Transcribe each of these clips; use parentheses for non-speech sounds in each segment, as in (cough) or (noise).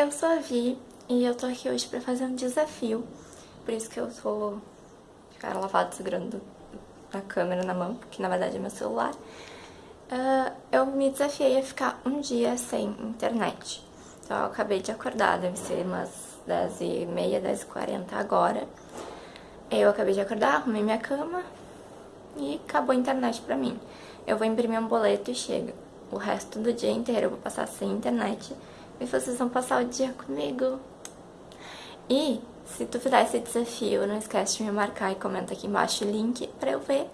eu sou a Vi e eu tô aqui hoje pra fazer um desafio. Por isso que eu tô cara lavada segurando a câmera na mão, que na verdade é meu celular. Uh, eu me desafiei a ficar um dia sem internet. Então eu acabei de acordar, deve ser umas 10h30, 10h40 agora. Eu acabei de acordar, arrumei minha cama e acabou a internet pra mim. Eu vou imprimir um boleto e chega. O resto do dia inteiro eu vou passar sem internet e vocês vão passar o dia comigo. E se tu fizer esse desafio, não esquece de me marcar e comenta aqui embaixo o link pra eu ver.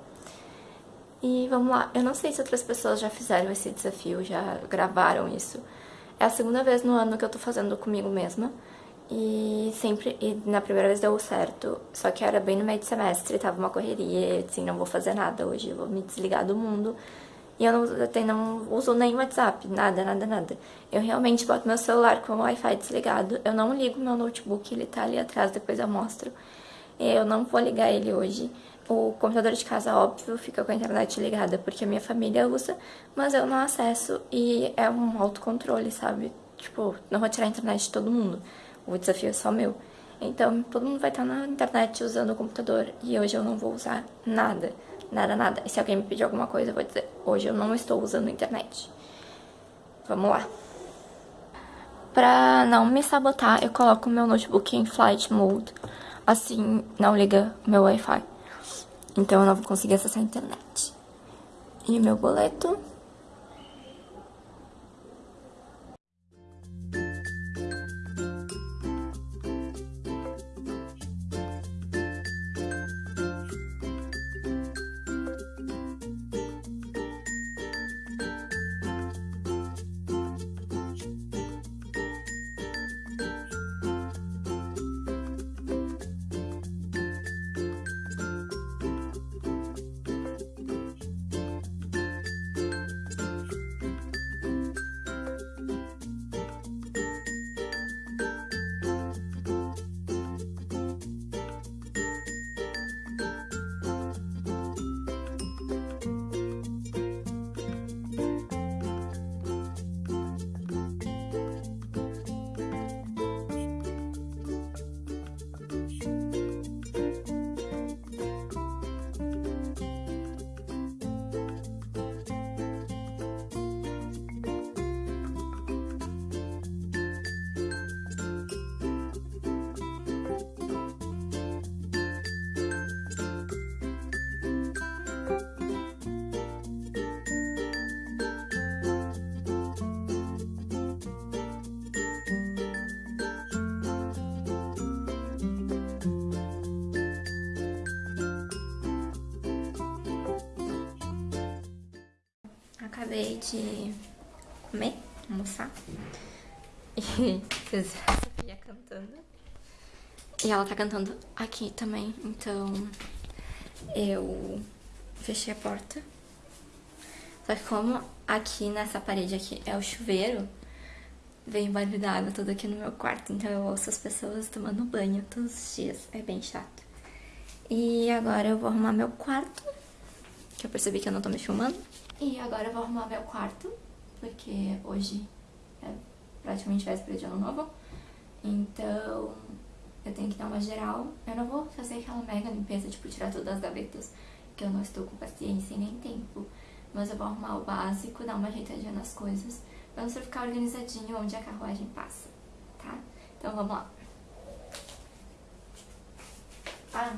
E vamos lá, eu não sei se outras pessoas já fizeram esse desafio, já gravaram isso. É a segunda vez no ano que eu tô fazendo comigo mesma. E sempre, e na primeira vez deu certo, só que era bem no meio de semestre, tava uma correria, assim, não vou fazer nada hoje, vou me desligar do mundo. E eu não, até não uso nem WhatsApp, nada, nada, nada. Eu realmente boto meu celular com o Wi-Fi desligado. Eu não ligo meu notebook, ele tá ali atrás, depois eu mostro. Eu não vou ligar ele hoje. O computador de casa, óbvio, fica com a internet ligada porque a minha família usa, mas eu não acesso e é um autocontrole, sabe? Tipo, não vou tirar a internet de todo mundo. O desafio é só meu. Então, todo mundo vai estar na internet usando o computador e hoje eu não vou usar nada nada, nada. E se alguém me pedir alguma coisa, eu vou dizer, hoje eu não estou usando internet. Vamos lá. Pra não me sabotar, eu coloco meu notebook em flight mode. Assim, não liga meu Wi-Fi. Então eu não vou conseguir acessar a internet. E meu boleto... acabei de comer, almoçar. E (laughs) Sofia cantando. E ela tá cantando aqui também, então eu fechei a porta. Só que como aqui nessa parede aqui é o chuveiro, vem barulho água toda aqui no meu quarto, então eu ouço as pessoas tomando banho todos os dias, é bem chato. E agora eu vou arrumar meu quarto, que eu percebi que eu não tô me filmando. E agora eu vou arrumar meu quarto, porque hoje é praticamente véspera de ano novo. Então eu tenho que dar uma geral. Eu não vou fazer aquela mega limpeza, tipo, tirar todas as gavetas, que eu não estou com paciência e nem tempo. Mas eu vou arrumar o básico, dar uma ajeitadinha nas coisas, pra você ficar organizadinho onde a carruagem passa, tá? Então vamos lá. Ah,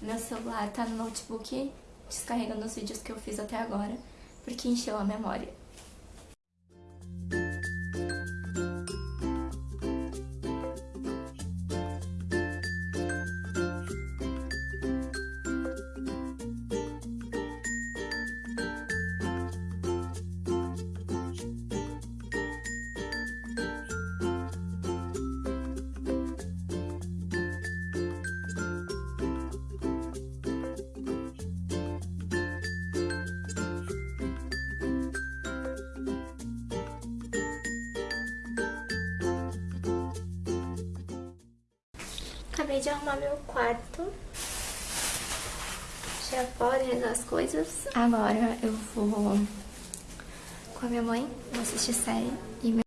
meu celular tá no notebook descarregando os vídeos que eu fiz até agora, porque encheu a memória. De arrumar meu quarto. Já podem as coisas. Agora eu vou com a minha mãe, vou assistir série e meu...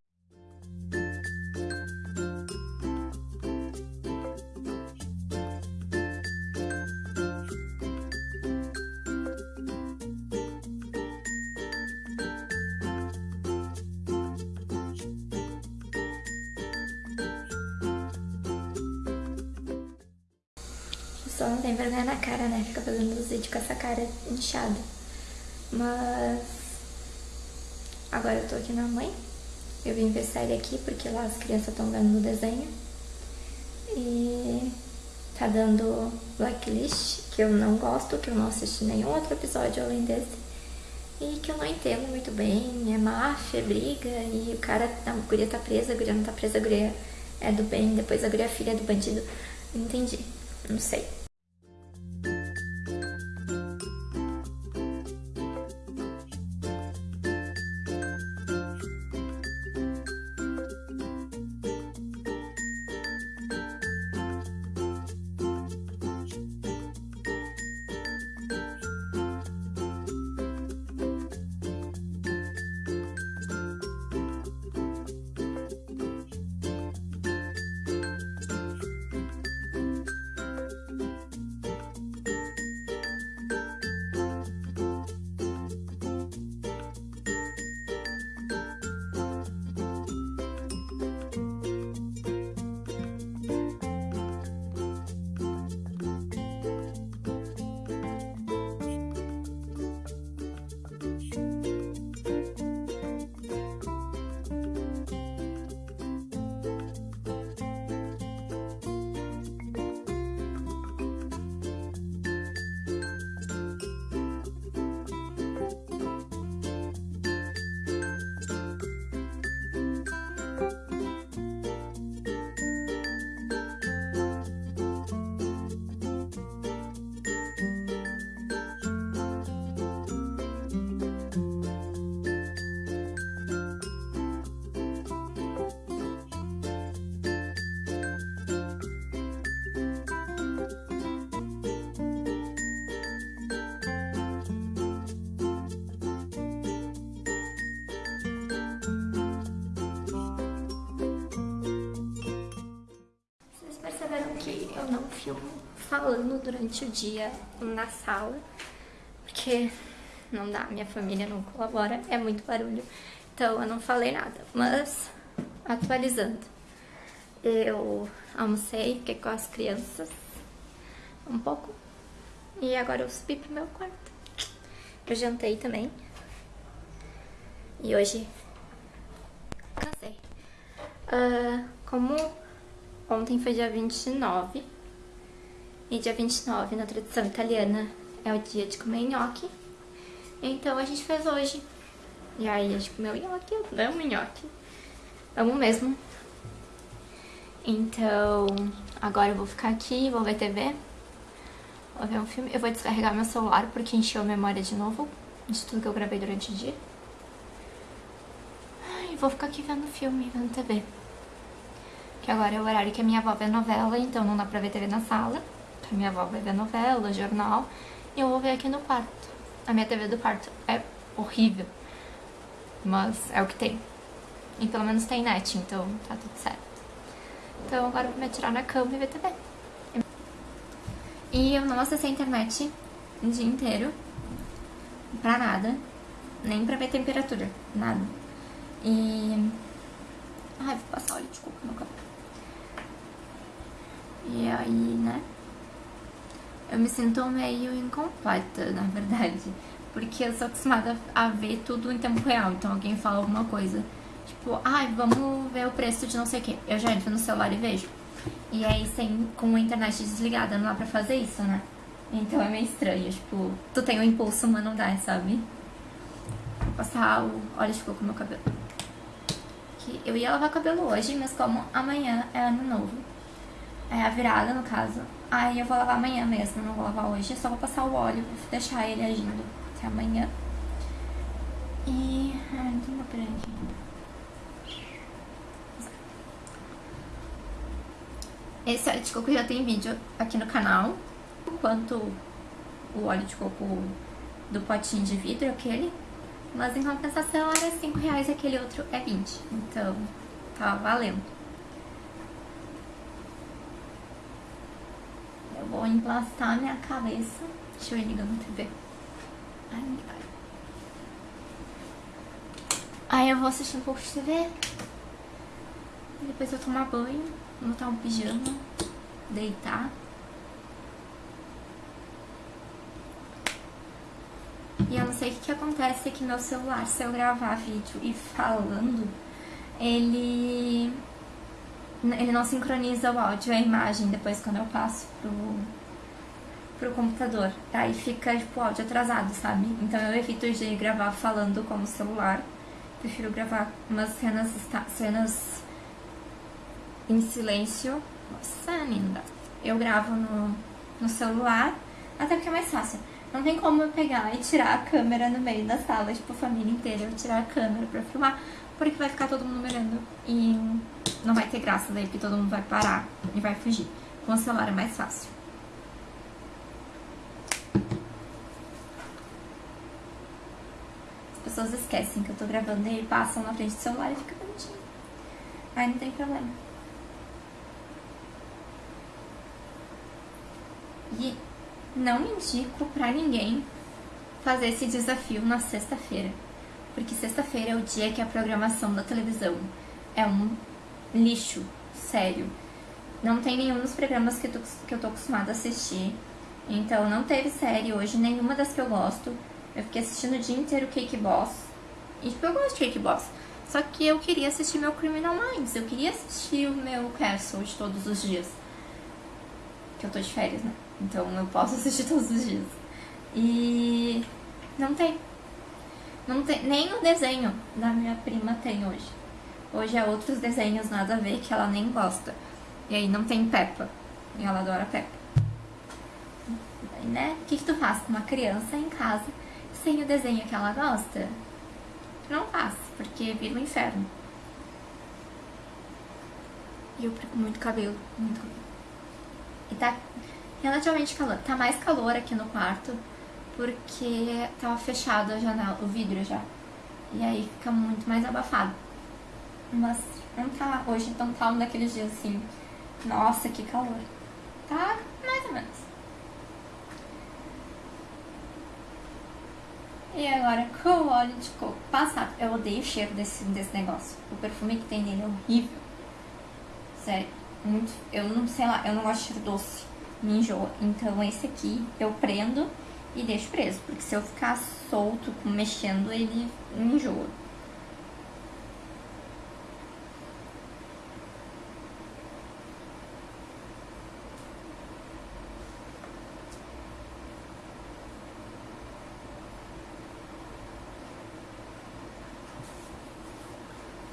na cara, né? Fica fazendo os vídeos com essa cara inchada. Mas... Agora eu tô aqui na mãe. Eu vim ver série aqui porque lá as crianças estão vendo no desenho. E tá dando Blacklist, que eu não gosto, que eu não assisti nenhum outro episódio além desse. E que eu não entendo muito bem, é máfia, briga, e o cara, a guria tá presa, a guria não tá presa, a guria é do bem, depois a guria é filha do bandido. Entendi, não sei. Eu não filmo falando durante o dia na sala, porque não dá, minha família não colabora, é muito barulho, então eu não falei nada. Mas, atualizando, eu almocei, fiquei com as crianças um pouco, e agora eu subi pro meu quarto. Eu jantei também, e hoje cansei. Uh, como Ontem foi dia 29. E dia 29, na tradição italiana, é o dia de comer nhoque. Então a gente fez hoje. E aí a gente comeu nhoque, eu amo nhoque. Amo mesmo. Então, agora eu vou ficar aqui, vou ver TV. Vou ver um filme. Eu vou descarregar meu celular porque encheu a memória de novo. De tudo que eu gravei durante o dia. E vou ficar aqui vendo filme, vendo TV agora é o horário que a minha avó vê novela, então não dá pra ver TV na sala. A minha avó vai ver novela, jornal, e eu vou ver aqui no quarto. A minha TV do quarto é horrível, mas é o que tem. E pelo menos tem net, então tá tudo certo. Então agora eu vou me atirar na cama e ver TV. E eu não acessei a internet o dia inteiro, pra nada, nem pra ver temperatura, nada. E... Ai, vou passar óleo de coco no cabelo. E aí, né? Eu me sinto meio incompleta, (laughs) na verdade. Porque eu sou acostumada a ver tudo em tempo real. Então alguém fala alguma coisa, tipo, ai, vamos ver o preço de não sei o que. Eu já entro no celular e vejo. E aí, sem, com a internet desligada, não dá pra fazer isso, né? Então é meio estranho, tipo, tu tem o um impulso, mas não dá, sabe? Vou passar o óleo de coco no meu cabelo. Que eu ia lavar cabelo hoje, mas como amanhã é ano novo, é a virada no caso. Aí eu vou lavar amanhã mesmo, não vou lavar hoje. só vou passar o óleo, vou deixar ele agindo até amanhã. E... Ai, não tem uma aqui. Esse óleo de coco já tem vídeo aqui no canal. Quanto o óleo de coco do potinho de vidro, aquele. Mas em compensação era 5 reais aquele outro é 20. Então, tá valendo. emplastar minha cabeça. Deixa eu ir ligando a TV. Ai. Aí eu vou assistir um pouco de TV. Depois eu tomar banho, botar um pijama, deitar. E eu não sei o que, que acontece aqui que meu celular, se eu gravar vídeo e falando, ele, ele não sincroniza o áudio e a imagem depois quando eu passo pro, pro computador. Aí fica, tipo, áudio atrasado, sabe? Então eu evito de gravar falando com o celular. Prefiro gravar umas cenas, cenas em silêncio. Nossa, linda. Eu gravo no, no celular, até porque é mais fácil. Não tem como eu pegar e tirar a câmera no meio da sala, tipo, a família inteira, eu tirar a câmera pra filmar, porque vai ficar todo mundo olhando e não vai ter graça daí, porque todo mundo vai parar e vai fugir. Com o celular é mais fácil. Pessoas esquecem que eu tô gravando e passam na frente do celular e fica bonitinho. Aí não tem problema. E não indico pra ninguém fazer esse desafio na sexta-feira. Porque sexta-feira é o dia que a programação da televisão é um lixo, sério. Não tem nenhum dos programas que eu, tô, que eu tô acostumada a assistir. Então não teve série hoje, nenhuma das que eu gosto. Eu fiquei assistindo o dia inteiro Cake Boss. E tipo, eu gosto de Cake Boss. Só que eu queria assistir meu Criminal Minds. Eu queria assistir o meu Castle de todos os dias. Que eu tô de férias, né? Então eu posso (laughs) assistir todos os dias. E não tem. Não tem. Nem o desenho da minha prima tem hoje. Hoje é outros desenhos nada a ver que ela nem gosta. E aí não tem Peppa. E ela adora Peppa. Né? O que, que tu faz com uma criança em casa sem o desenho que ela gosta? Não faz, porque vira um inferno. E eu perco muito cabelo, muito cabelo. E tá relativamente calor. Tá mais calor aqui no quarto, porque tava fechado a janela, o vidro já. E aí fica muito mais abafado. Mas não tá, hoje então tá um daqueles dias assim, nossa, que calor. Tá mais ou menos. E agora, (laughs) com o óleo de coco passado. Eu odeio o cheiro desse, desse negócio. O perfume que tem nele é horrível. Sério, muito. Eu não sei lá, eu não gosto de cheiro doce me enjoa. Então esse aqui eu prendo e deixo preso, porque se eu ficar solto, mexendo, ele me enjoa.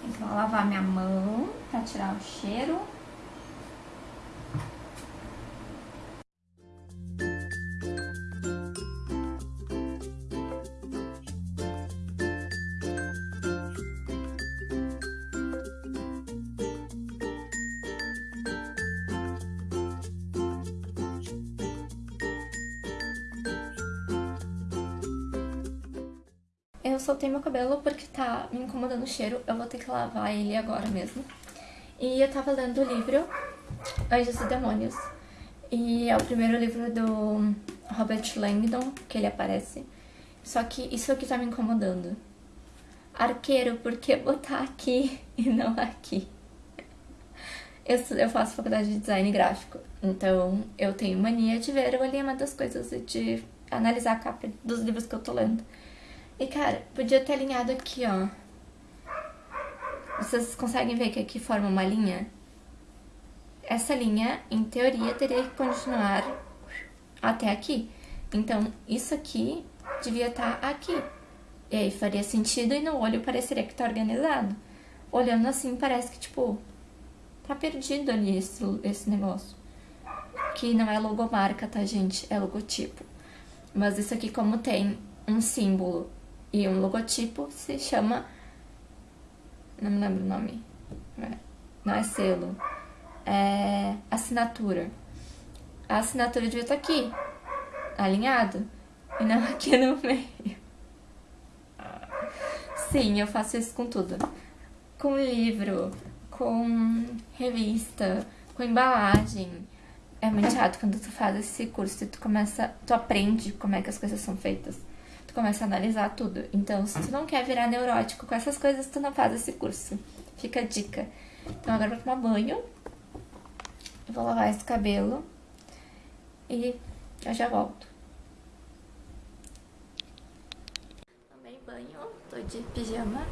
Então, lavar minha mão para tirar o cheiro. Eu soltei meu cabelo porque tá me incomodando o cheiro. Eu vou ter que lavar ele agora mesmo. E eu tava lendo o livro Anjos e Demônios. E é o primeiro livro do Robert Langdon que ele aparece. Só que isso aqui tá me incomodando. Arqueiro, por que botar aqui (laughs) e não aqui? Eu, eu faço faculdade de design gráfico, então eu tenho mania de ver o alinhamento das coisas e de analisar a capa dos livros que eu tô lendo. E, cara, podia ter alinhado aqui, ó. Vocês conseguem ver que aqui forma uma linha? Essa linha, em teoria, teria que continuar até aqui. Então, isso aqui devia estar tá aqui. E aí faria sentido e no olho pareceria que tá organizado. Olhando assim, parece que, tipo, tá perdido ali esse, esse negócio. Que não é logomarca, tá, gente? É logotipo. Mas isso aqui, como tem um símbolo e um logotipo se chama. Não me lembro o nome. Não é selo. É assinatura. A assinatura devia estar aqui, alinhado, e não (laughs) aqui no meio. Sim, eu faço isso com tudo. Com livro, com revista, com embalagem. É muito chato quando tu faz esse curso e tu começa, tu aprende como é que as coisas são feitas começa a analisar tudo. Então, se tu não quer virar neurótico com essas coisas, tu não faz esse curso. Fica a dica. Então, agora eu vou tomar banho. Eu vou lavar esse cabelo. E eu já volto. de pijama,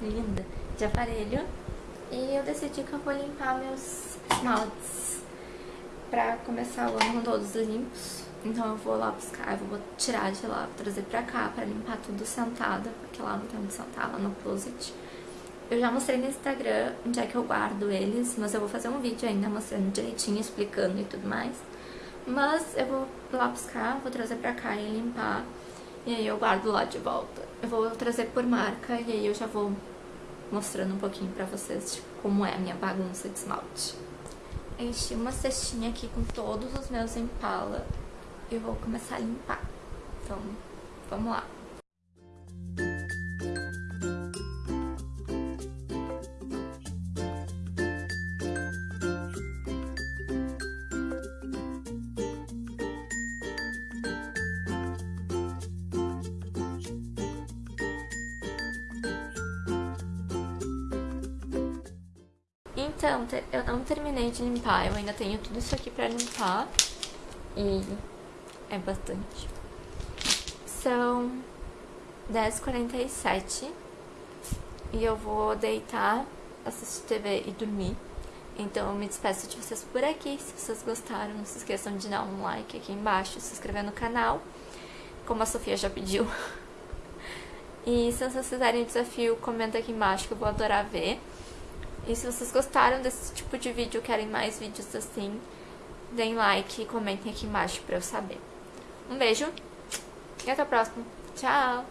linda, de aparelho. E eu decidi que eu vou limpar meus esmaltes pra começar o ano com todos limpos. Então eu vou lá buscar, eu vou tirar de lá, trazer pra cá pra limpar tudo sentada, porque lá não tem onde sentar, lá no closet. Eu já mostrei no Instagram onde é que eu guardo eles, mas eu vou fazer um vídeo ainda mostrando direitinho, explicando e tudo mais. Mas eu vou lá buscar, vou trazer pra cá e limpar, e aí eu guardo lá de volta. Eu vou trazer por marca e aí eu já vou mostrando um pouquinho pra vocês tipo, como é a minha bagunça de esmalte. Enchi uma cestinha aqui com todos os meus Impala e vou começar a limpar. Então, vamos lá. Então, eu não terminei de limpar, eu ainda tenho tudo isso aqui pra limpar e é bastante. São 10h47 e eu vou deitar, assistir TV e dormir. Então eu me despeço de vocês por aqui. Se vocês gostaram, não se esqueçam de dar um like aqui embaixo, se inscrever no canal, como a Sofia já pediu. (laughs) E se vocês fizerem o desafio, comenta aqui embaixo que eu vou adorar ver. E se vocês gostaram desse tipo de vídeo, querem mais vídeos assim, deem like e comentem aqui embaixo pra eu saber. Um beijo e até o próximo. Tchau!